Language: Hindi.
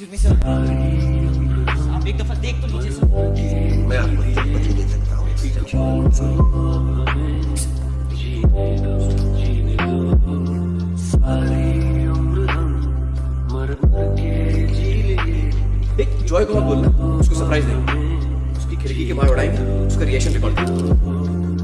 एक्सक्यूज मी सर आप एक दफ़ा देख तो लीजिए सर मैं आपको तिरुपति ले सकता हूँ, एक जॉय को मत बोलना, उसको सरप्राइज़ देंगे उसकी खिड़की के बाहर उड़ाएँगे, उसका रिएक्शन रिकॉर्ड करेंगे